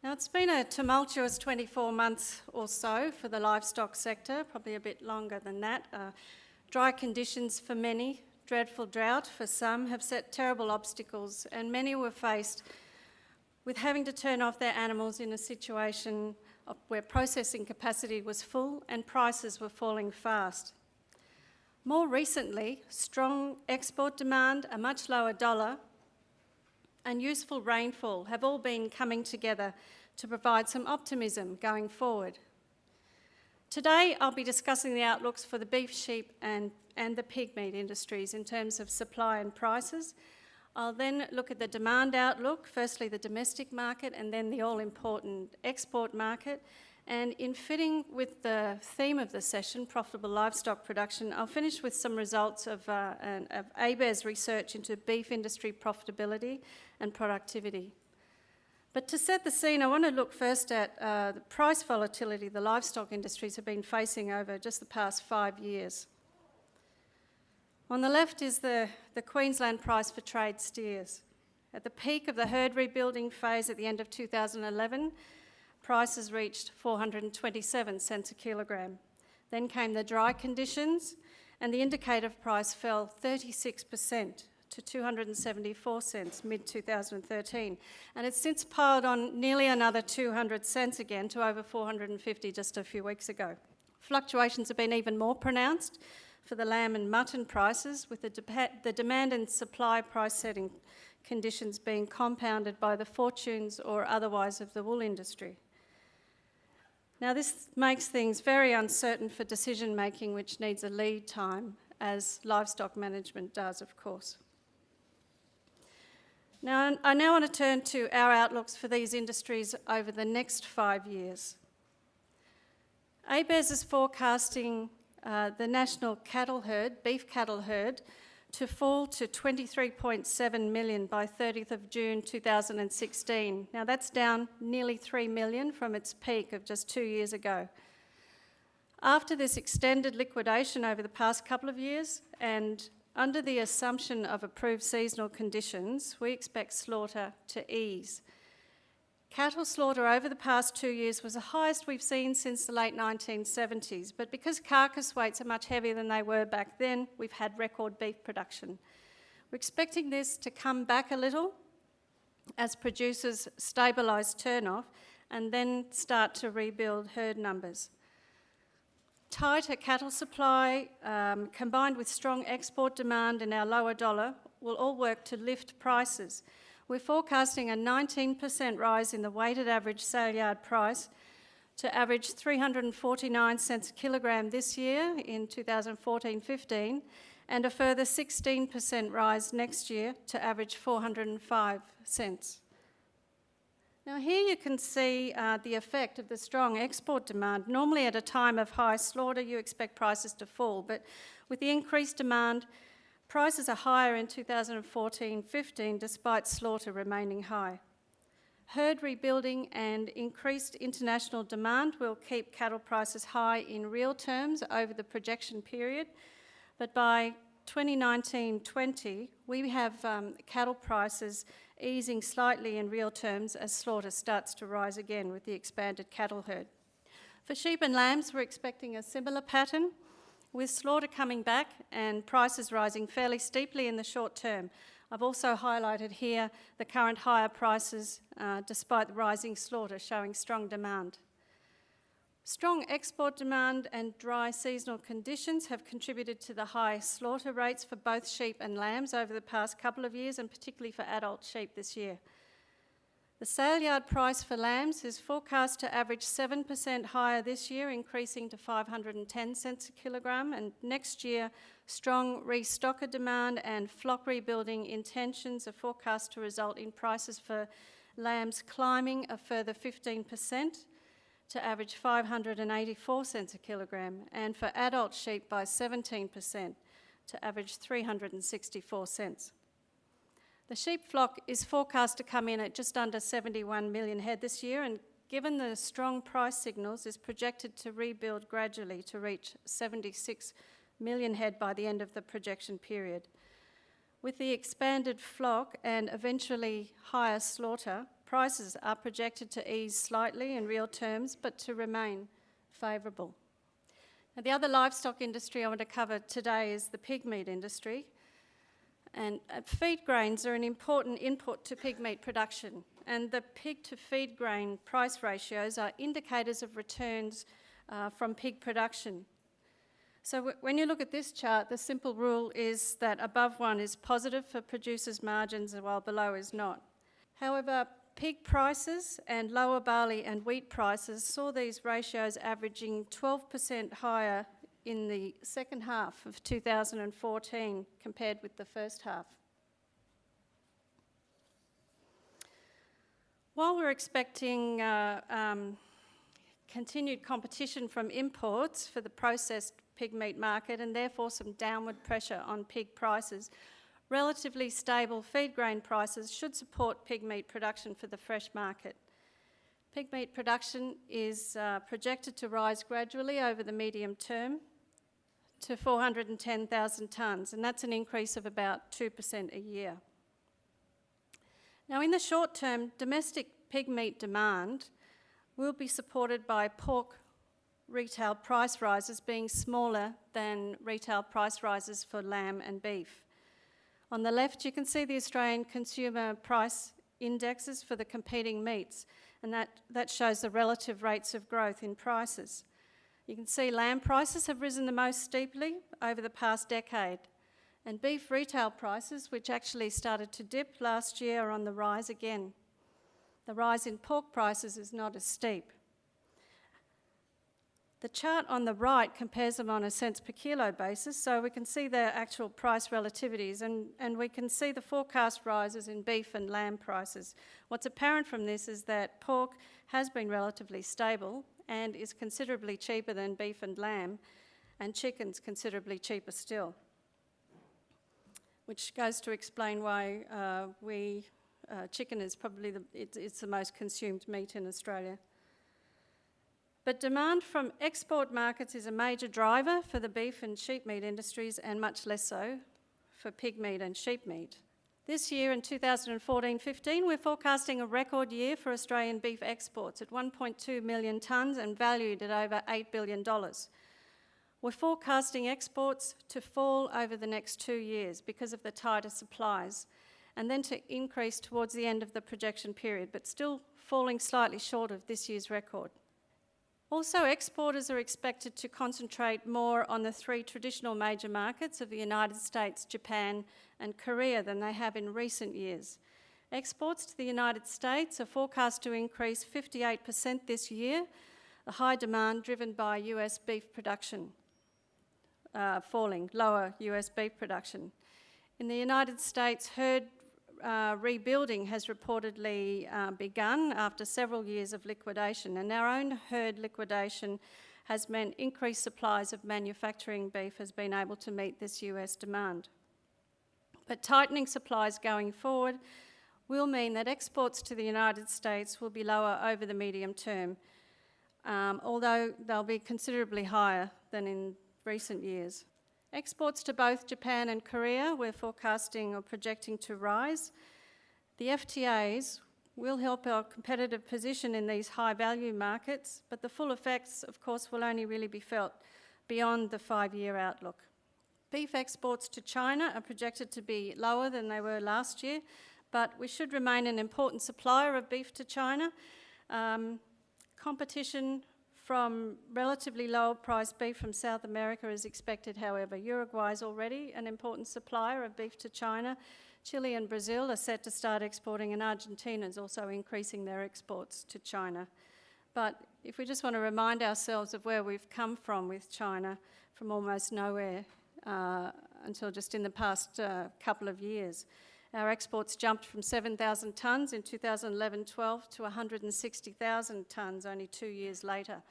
Now, it's been a tumultuous 24 months or so for the livestock sector, probably a bit longer than that. Uh, dry conditions for many, dreadful drought for some have set terrible obstacles, and many were faced with having to turn off their animals in a situation where processing capacity was full and prices were falling fast. More recently, strong export demand, a much lower dollar, and useful rainfall have all been coming together to provide some optimism going forward. Today, I'll be discussing the outlooks for the beef, sheep, and, and the pig meat industries in terms of supply and prices. I'll then look at the demand outlook, firstly the domestic market and then the all-important export market, and in fitting with the theme of the session, profitable livestock production, I'll finish with some results of, uh, of ABARES research into beef industry profitability and productivity. But to set the scene, I want to look first at uh, the price volatility the livestock industries have been facing over just the past five years. On the left is the, the Queensland price for trade steers. At the peak of the herd rebuilding phase at the end of 2011, prices reached 427 cents a kilogram. Then came the dry conditions, and the indicator price fell 36% to 274 cents mid 2013, and it's since piled on nearly another 200 cents again to over 450 just a few weeks ago. Fluctuations have been even more pronounced for the lamb and mutton prices, with the, de the demand and supply price setting conditions being compounded by the fortunes or otherwise of the wool industry. Now, this makes things very uncertain for decision making, which needs a lead time, as livestock management does, of course. Now, I now want to turn to our outlooks for these industries over the next five years. ABARES is forecasting uh, the national cattle herd, beef cattle herd, to fall to 23.7 million by 30th of June 2016. Now that's down nearly 3 million from its peak of just two years ago. After this extended liquidation over the past couple of years and under the assumption of approved seasonal conditions, we expect slaughter to ease. Cattle slaughter over the past two years was the highest we've seen since the late 1970s, but because carcass weights are much heavier than they were back then, we've had record beef production. We're expecting this to come back a little as producers stabilise turnoff and then start to rebuild herd numbers. Tighter cattle supply um, combined with strong export demand and our lower dollar will all work to lift prices we're forecasting a 19% rise in the weighted average sale yard price to average 349 cents a kilogram this year in 2014-15 and a further 16% rise next year to average 405 cents. Now here you can see uh, the effect of the strong export demand. Normally at a time of high slaughter you expect prices to fall, but with the increased demand Prices are higher in 2014-15 despite slaughter remaining high. Herd rebuilding and increased international demand will keep cattle prices high in real terms over the projection period, but by 2019-20, we have um, cattle prices easing slightly in real terms as slaughter starts to rise again with the expanded cattle herd. For sheep and lambs, we're expecting a similar pattern. With slaughter coming back and prices rising fairly steeply in the short term, I've also highlighted here the current higher prices uh, despite the rising slaughter showing strong demand. Strong export demand and dry seasonal conditions have contributed to the high slaughter rates for both sheep and lambs over the past couple of years and particularly for adult sheep this year. The sale yard price for lambs is forecast to average 7% higher this year, increasing to 510 cents a kilogram, and next year, strong restocker demand and flock rebuilding intentions are forecast to result in prices for lambs climbing a further 15% to average 584 cents a kilogram, and for adult sheep by 17% to average 364 cents. The sheep flock is forecast to come in at just under 71 million head this year and given the strong price signals is projected to rebuild gradually to reach 76 million head by the end of the projection period. With the expanded flock and eventually higher slaughter, prices are projected to ease slightly in real terms, but to remain favourable. The other livestock industry I want to cover today is the pig meat industry. And uh, feed grains are an important input to pig meat production, and the pig to feed grain price ratios are indicators of returns uh, from pig production. So when you look at this chart, the simple rule is that above one is positive for producers' margins while below is not. However, pig prices and lower barley and wheat prices saw these ratios averaging 12% higher in the second half of 2014 compared with the first half. While we're expecting uh, um, continued competition from imports for the processed pig meat market and therefore some downward pressure on pig prices, relatively stable feed grain prices should support pig meat production for the fresh market. Pig meat production is uh, projected to rise gradually over the medium term to 410,000 tonnes, and that's an increase of about 2% a year. Now, in the short term, domestic pig meat demand will be supported by pork retail price rises being smaller than retail price rises for lamb and beef. On the left, you can see the Australian consumer price indexes for the competing meats, and that, that shows the relative rates of growth in prices. You can see lamb prices have risen the most steeply over the past decade, and beef retail prices, which actually started to dip last year, are on the rise again. The rise in pork prices is not as steep. The chart on the right compares them on a cents per kilo basis, so we can see their actual price relativities and, and we can see the forecast rises in beef and lamb prices. What's apparent from this is that pork has been relatively stable and is considerably cheaper than beef and lamb, and chicken's considerably cheaper still. Which goes to explain why uh, we, uh, chicken is probably the, it's, it's the most consumed meat in Australia. But demand from export markets is a major driver for the beef and sheep meat industries and much less so for pig meat and sheep meat. This year in 2014-15, we're forecasting a record year for Australian beef exports at 1.2 million tonnes and valued at over $8 billion. We're forecasting exports to fall over the next two years because of the tighter supplies and then to increase towards the end of the projection period, but still falling slightly short of this year's record. Also, exporters are expected to concentrate more on the three traditional major markets of the United States, Japan, and Korea than they have in recent years. Exports to the United States are forecast to increase 58% this year, a high demand driven by US beef production uh, falling, lower US beef production. In the United States, herd uh, rebuilding has reportedly uh, begun after several years of liquidation, and our own herd liquidation has meant increased supplies of manufacturing beef has been able to meet this US demand. But tightening supplies going forward will mean that exports to the United States will be lower over the medium term, um, although they'll be considerably higher than in recent years. Exports to both Japan and Korea we're forecasting or projecting to rise. The FTAs will help our competitive position in these high value markets, but the full effects, of course, will only really be felt beyond the five year outlook. Beef exports to China are projected to be lower than they were last year, but we should remain an important supplier of beef to China. Um, competition from relatively lower priced beef from South America is expected, however. Uruguay is already an important supplier of beef to China. Chile and Brazil are set to start exporting, and Argentina is also increasing their exports to China. But if we just want to remind ourselves of where we've come from with China, from almost nowhere uh, until just in the past uh, couple of years. Our exports jumped from 7,000 tonnes in 2011-12 to 160,000 tonnes only two years later.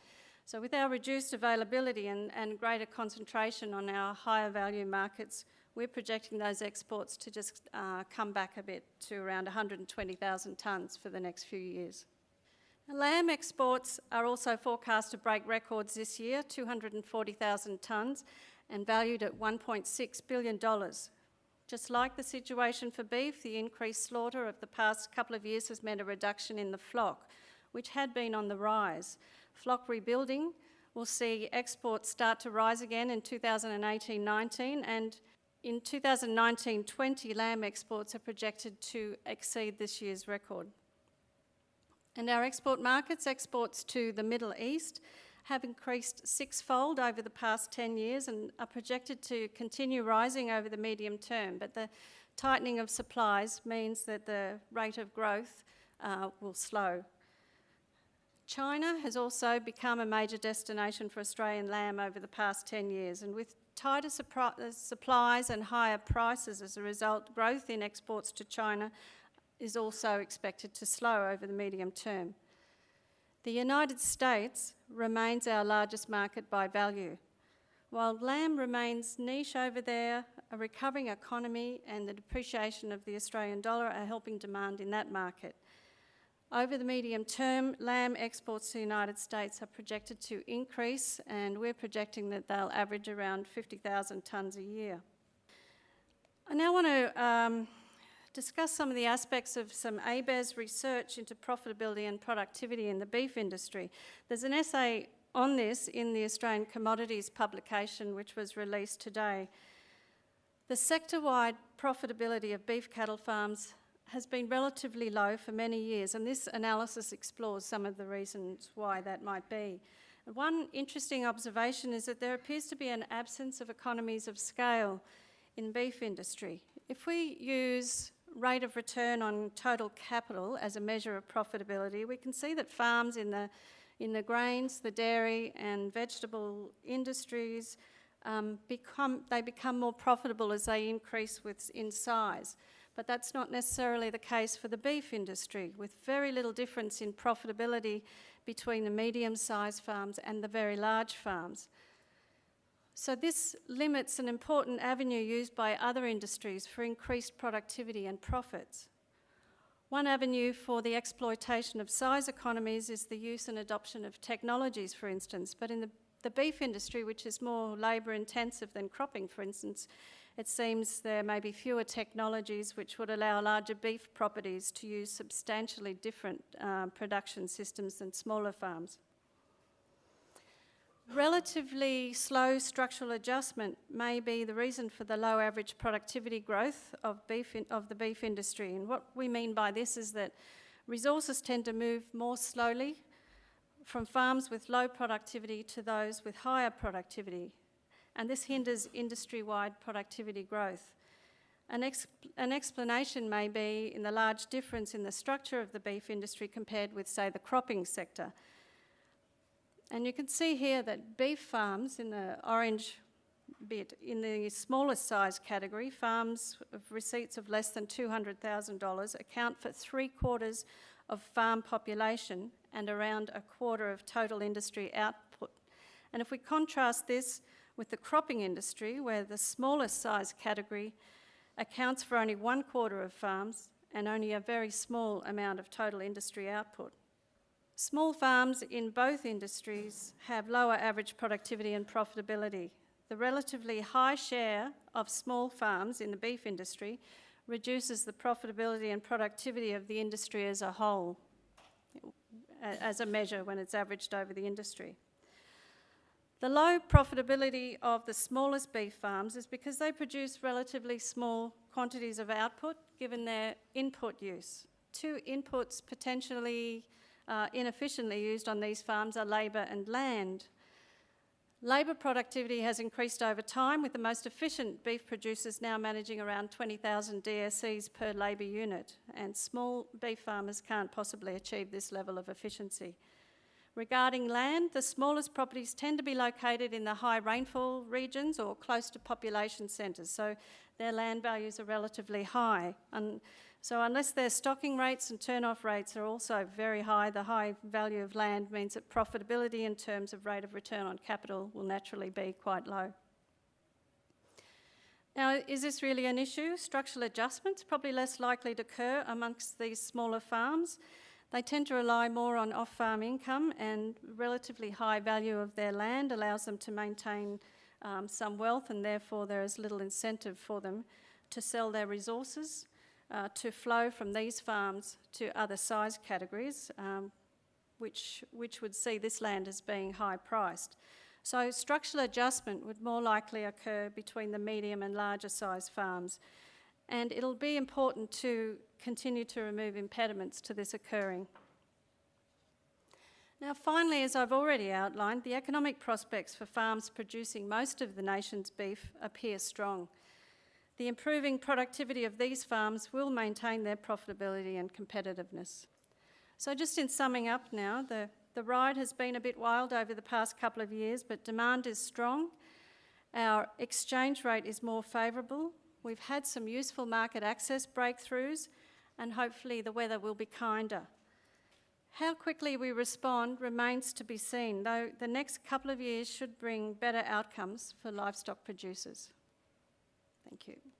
So with our reduced availability and, and greater concentration on our higher value markets, we're projecting those exports to just uh, come back a bit to around 120,000 tonnes for the next few years. Lamb exports are also forecast to break records this year, 240,000 tonnes, and valued at $1.6 billion Just like the situation for beef, the increased slaughter of the past couple of years has meant a reduction in the flock, which had been on the rise. Flock rebuilding will see exports start to rise again in 2018 19, and in 2019 20, lamb exports are projected to exceed this year's record. And our export markets, exports to the Middle East, have increased sixfold over the past 10 years and are projected to continue rising over the medium term. But the tightening of supplies means that the rate of growth uh, will slow. China has also become a major destination for Australian lamb over the past 10 years, and with tighter supplies and higher prices as a result, growth in exports to China is also expected to slow over the medium term. The United States remains our largest market by value. While lamb remains niche over there, a recovering economy and the depreciation of the Australian dollar are helping demand in that market. Over the medium term, lamb exports to the United States are projected to increase, and we're projecting that they'll average around 50,000 tonnes a year. I now want to um, discuss some of the aspects of some ABARES research into profitability and productivity in the beef industry. There's an essay on this in the Australian Commodities publication, which was released today. The sector-wide profitability of beef cattle farms has been relatively low for many years, and this analysis explores some of the reasons why that might be. One interesting observation is that there appears to be an absence of economies of scale in beef industry. If we use rate of return on total capital as a measure of profitability, we can see that farms in the, in the grains, the dairy and vegetable industries um, become, they become more profitable as they increase with, in size. But that's not necessarily the case for the beef industry, with very little difference in profitability between the medium-sized farms and the very large farms. So this limits an important avenue used by other industries for increased productivity and profits. One avenue for the exploitation of size economies is the use and adoption of technologies, for instance. But in the, the beef industry, which is more labour intensive than cropping, for instance, it seems there may be fewer technologies which would allow larger beef properties to use substantially different uh, production systems than smaller farms. Relatively slow structural adjustment may be the reason for the low average productivity growth of, beef in, of the beef industry. And what we mean by this is that resources tend to move more slowly from farms with low productivity to those with higher productivity. And this hinders industry-wide productivity growth. An, exp an, explanation may be in the large difference in the structure of the beef industry compared with, say, the cropping sector. And you can see here that beef farms in the orange bit, in the smallest size category, farms of receipts of less than $200,000 account for three quarters of farm population and around a quarter of total industry output. And if we contrast this with the cropping industry, where the smallest size category accounts for only one quarter of farms and only a very small amount of total industry output. Small farms in both industries have lower average productivity and profitability. The relatively high share of small farms in the beef industry reduces the profitability and productivity of the industry as a whole, as a measure when it's averaged over the industry. The low profitability of the smallest beef farms is because they produce relatively small quantities of output given their input use. Two inputs potentially uh, inefficiently used on these farms are labour and land. Labour productivity has increased over time, with the most efficient beef producers now managing around 20,000 DSEs per labour unit, and small beef farmers can't possibly achieve this level of efficiency. Regarding land, the smallest properties tend to be located in the high rainfall regions or close to population centres, so their land values are relatively high. And so unless their stocking rates and turn-off rates are also very high, the high value of land means that profitability in terms of rate of return on capital will naturally be quite low. Now, is this really an issue? Structural adjustments probably less likely to occur amongst these smaller farms. They tend to rely more on off-farm income and relatively high value of their land allows them to maintain um, some wealth and therefore there is little incentive for them to sell their resources, uh, to flow from these farms to other size categories, um, which, which would see this land as being high priced. So structural adjustment would more likely occur between the medium and larger size farms. And it'll be important to continue to remove impediments to this occurring. Now, finally, as I've already outlined, the economic prospects for farms producing most of the nation's beef appear strong. The improving productivity of these farms will maintain their profitability and competitiveness. So, just in summing up now, the, the ride has been a bit wild over the past couple of years, but demand is strong. Our exchange rate is more favourable. We've had some useful market access breakthroughs, and hopefully, the weather will be kinder. How quickly we respond remains to be seen, though the next couple of years should bring better outcomes for livestock producers. Thank you.